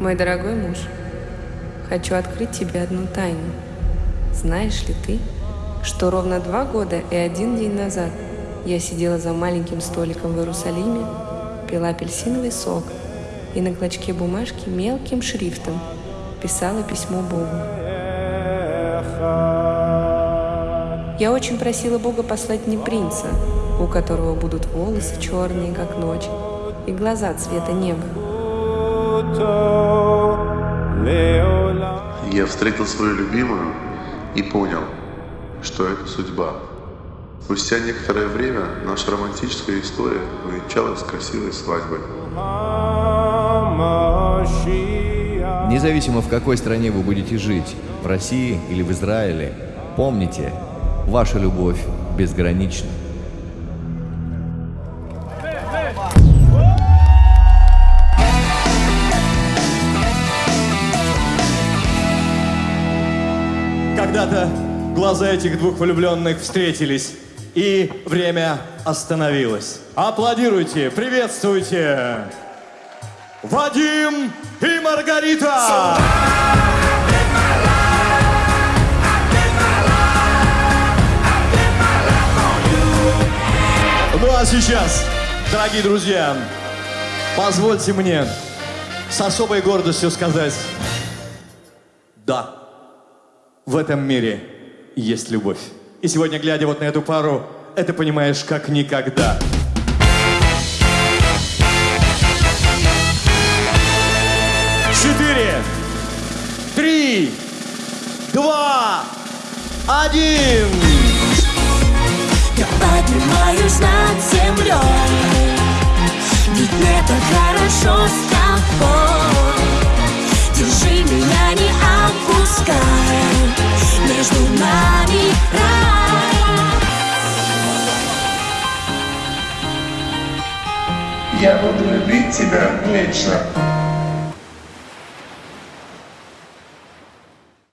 Мой дорогой муж, хочу открыть тебе одну тайну. Знаешь ли ты, что ровно два года и один день назад я сидела за маленьким столиком в Иерусалиме, пила апельсиновый сок и на клочке бумажки мелким шрифтом писала письмо Богу. Я очень просила Бога послать мне принца, у которого будут волосы черные, как ночь, и глаза цвета неба. Я встретил свою любимую и понял, что это судьба. Спустя некоторое время наша романтическая история увенчалась красивой свадьбой. Независимо в какой стране вы будете жить, в России или в Израиле, помните, ваша любовь безгранична. Когда-то глаза этих двух влюбленных встретились, и время остановилось. Аплодируйте, приветствуйте! Вадим и Маргарита! Ну а сейчас, дорогие друзья, позвольте мне с особой гордостью сказать «Да, в этом мире есть любовь». И сегодня, глядя вот на эту пару, это понимаешь как никогда. Четыре, три, два, один. Я поднимаюсь над землей нами рай Я буду любить тебя вечно.